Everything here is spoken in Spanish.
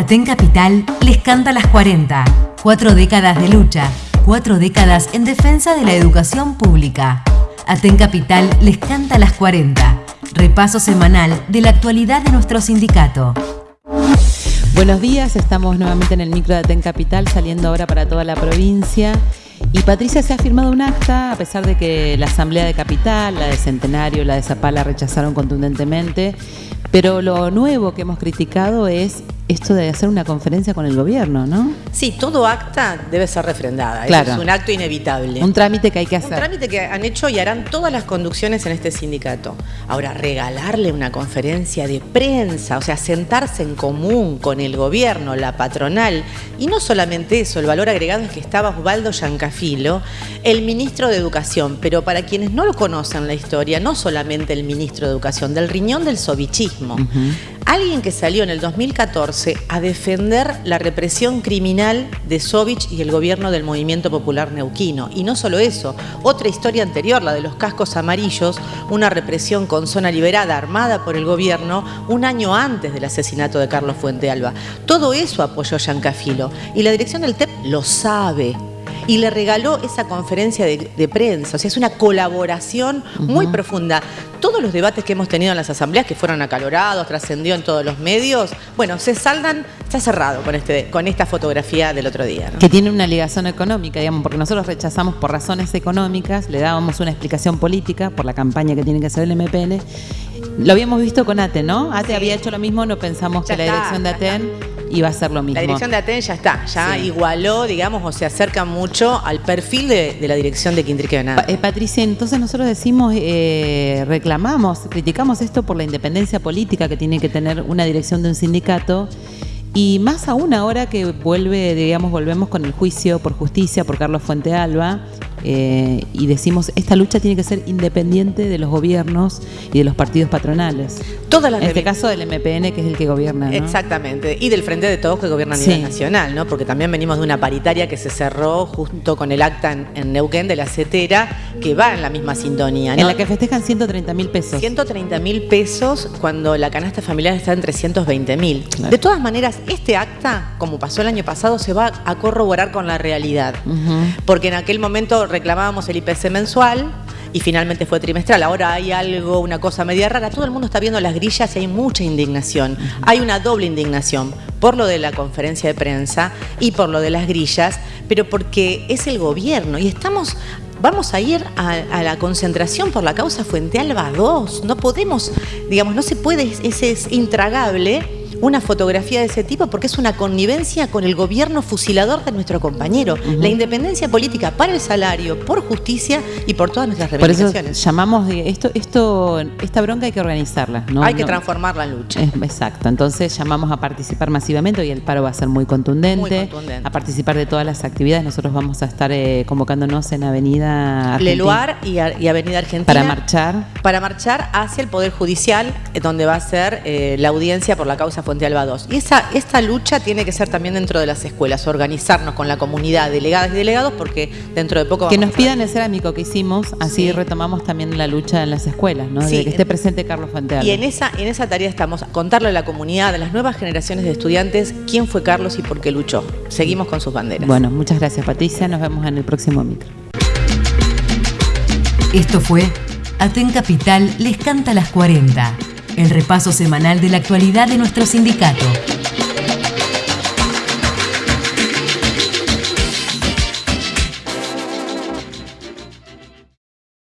Aten Capital les canta las 40. Cuatro décadas de lucha, cuatro décadas en defensa de la educación pública. Aten Capital les canta las 40. Repaso semanal de la actualidad de nuestro sindicato. Buenos días, estamos nuevamente en el micro de Aten Capital, saliendo ahora para toda la provincia. Y Patricia se ha firmado un acta, a pesar de que la Asamblea de Capital, la de Centenario, la de Zapala rechazaron contundentemente. Pero lo nuevo que hemos criticado es esto de hacer una conferencia con el gobierno, ¿no? Sí, todo acta debe ser refrendada. Claro. es un acto inevitable. Un trámite que hay que hacer. Un trámite que han hecho y harán todas las conducciones en este sindicato. Ahora, regalarle una conferencia de prensa, o sea, sentarse en común con el gobierno, la patronal, y no solamente eso, el valor agregado es que estaba Osvaldo Yancafilo, el ministro de Educación, pero para quienes no lo conocen la historia, no solamente el ministro de Educación, del riñón del sovichismo. Alguien que salió en el 2014 a defender la represión criminal de Sovich y el gobierno del Movimiento Popular Neuquino. Y no solo eso, otra historia anterior, la de los cascos amarillos, una represión con zona liberada armada por el gobierno un año antes del asesinato de Carlos Fuente Alba. Todo eso apoyó Yancafilo y la dirección del TEP lo sabe y le regaló esa conferencia de, prensa. O sea, es una colaboración muy profunda. Todos los debates que hemos tenido en las asambleas, que fueron acalorados, trascendió en todos los medios, bueno, se saldan, está cerrado con, este, con esta fotografía del otro día. Que tiene una ligación económica, digamos, porque nosotros rechazamos por razones económicas, le dábamos una explicación política por la campaña que tiene que hacer el MPN. Lo habíamos visto con ATE, ¿no? ATE había hecho lo mismo, no pensamos que la dirección de ATEN iba a ser lo mismo. La dirección de ATEN ya está, ya igualó, digamos, o se acerca mucho al perfil de, la dirección de Quintrique eh, Patricia, entonces nosotros decimos, eh, reclamamos, criticamos esto por la independencia política que tiene que tener una dirección de un sindicato y más aún ahora que vuelve, digamos, volvemos con el juicio por justicia por Carlos Fuente Alba eh, y decimos, esta lucha tiene que ser independiente de los gobiernos y de los partidos patronales. Todas las en este caso del MPN, que es el que gobierna. Exactamente, y del Frente de Todos que gobierna a nivel nacional, ¿no? porque también venimos de una paritaria que se cerró junto con el acta en, Neuquén de la CETERA, que va en la misma sintonía. En la que festejan 130 mil pesos. 130 mil pesos cuando la canasta familiar está en 320 mil. De todas maneras, este acta, como pasó el año pasado, se va a corroborar con la realidad, porque en aquel momento reclamábamos el IPC mensual y finalmente fue trimestral. Ahora hay algo, una cosa media rara. Todo el mundo está viendo las grillas y hay mucha indignación. Hay una doble indignación por lo de la conferencia de prensa y por lo de las grillas, pero porque es el gobierno y estamos vamos a ir a, a, la concentración por la causa Fuente Alba 2. No podemos, digamos, no se puede, ese es intragable una fotografía de ese tipo porque es una connivencia con el gobierno fusilador de nuestro compañero. La independencia política para el salario, por justicia y por todas nuestras reivindicaciones. Por eso llamamos, esto, esto, esta bronca hay que organizarla. ¿no? Hay que transformar la lucha. exacto, entonces llamamos a participar masivamente, y el paro va a ser muy contundente, a participar de todas las actividades. Nosotros vamos a estar eh, convocándonos en Avenida Argentina. Leluar y, Avenida Argentina. Para marchar. Para marchar hacia el Poder Judicial, eh, donde va a ser eh, la audiencia por la causa Fuente Alba 2. Y esa, esta lucha tiene que ser también dentro de las escuelas, organizarnos con la comunidad, delegadas y delegados, porque dentro de poco... Que nos pidan el cerámico que hicimos, así retomamos también la lucha en las escuelas, ¿no? de que esté presente Carlos Fuente Y en esa, en esa tarea estamos, contarle a la comunidad, a las nuevas generaciones de estudiantes, quién fue Carlos y por qué luchó. Seguimos con sus banderas. Bueno, muchas gracias Patricia, nos vemos en el próximo micro. Esto fue Aten Capital les canta las 40 el repaso semanal de la actualidad de nuestro sindicato.